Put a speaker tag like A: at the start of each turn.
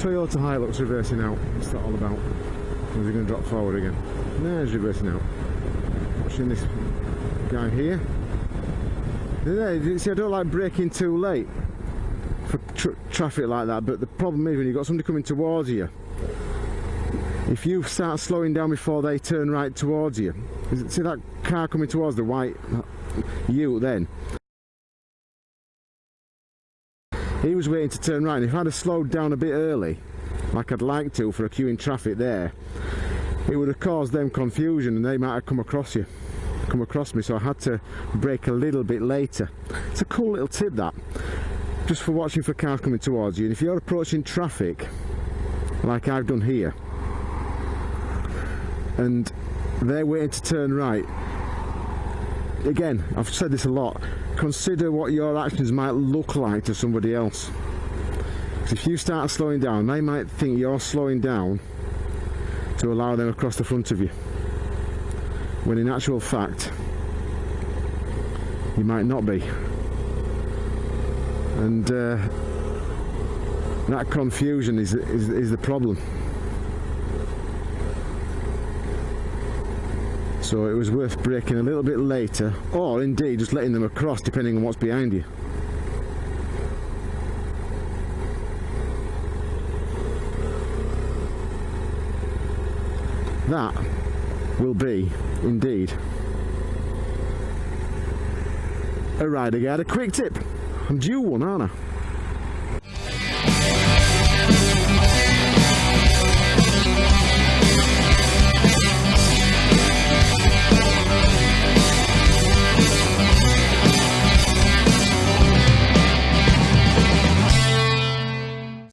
A: Toyota Hilux reversing out. What's that all about? Is he going to drop forward again? No, he's reversing out. Watching this guy here. See, I don't like braking too late for tr traffic like that, but the problem is when you've got somebody coming towards you, if you start slowing down before they turn right towards you, see that car coming towards the white you then, he was waiting to turn right and if I'd have slowed down a bit early like I'd like to for a queue in traffic there it would have caused them confusion and they might have come across you come across me so I had to brake a little bit later. It's a cool little tip that just for watching for cars coming towards you and if you're approaching traffic like I've done here and they're waiting to turn right again I've said this a lot consider what your actions might look like to somebody else. If you start slowing down they might think you're slowing down to allow them across the front of you when in actual fact you might not be. And uh, that confusion is, is, is the problem so it was worth braking a little bit later. Or indeed just letting them across depending on what's behind you. That will be indeed a rider guide a quick tip. I'm due one aren't I